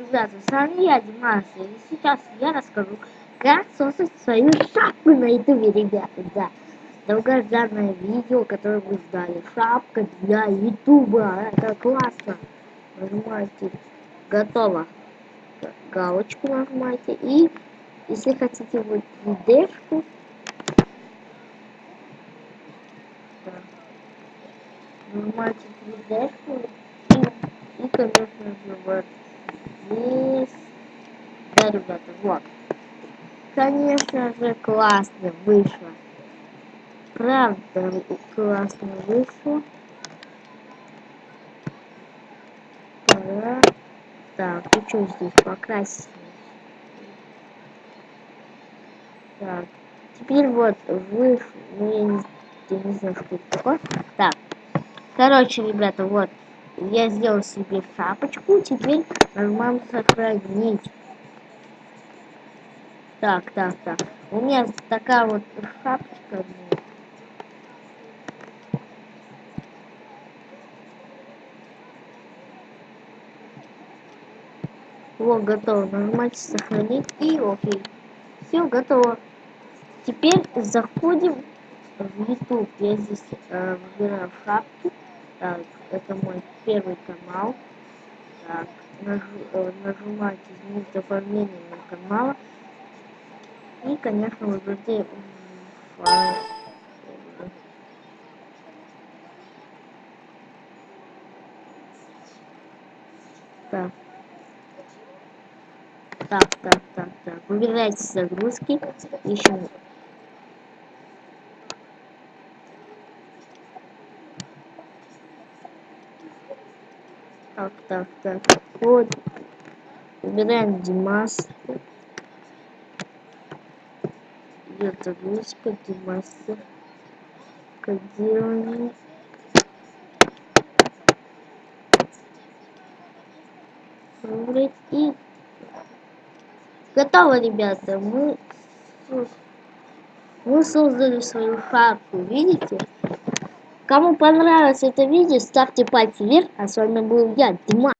Ребята, с вами я, Димас, и сейчас я расскажу, как создать свою шапку на ютубе, ребята, да. Долгожданное видео, которое вы ждали. Шапка для ютуба, это классно. Нажимаете «Готово». Галочку нажимаете, и если хотите вот 3D-шку, нажимаете 3D-шку, и, и, конечно же, вот здесь. Да, ребята, вот. Конечно же, классно вышло. Правда, классно вышло. Пора. Так, и что здесь покрасить? Так, теперь вот вышло. Ну, я не, я не знаю, что это такое. Так, короче, ребята, вот я сделал себе шапочку, теперь нажимаем сохранить. Так, так, так. У меня такая вот шапочка. Вот, готово. Нажимайте сохранить и окей. Все, готово. Теперь заходим в YouTube. Я здесь э, выбираю шапки. Так, это мой первый канал. Так, наж, э, нажимаете изменить оформление на канала. И, конечно, выберите файл. Так. Так, так, так, так. Выбирайте загрузки. Ищем Так, так, так. Вот. Выбираем Димас. Идет загрузка Димаса. Кодирование. Выбрать и готово, ребята. Мы мы создали свою шапку, видите? Кому понравилось это видео, ставьте пальцы вверх. А с вами был я, Дима.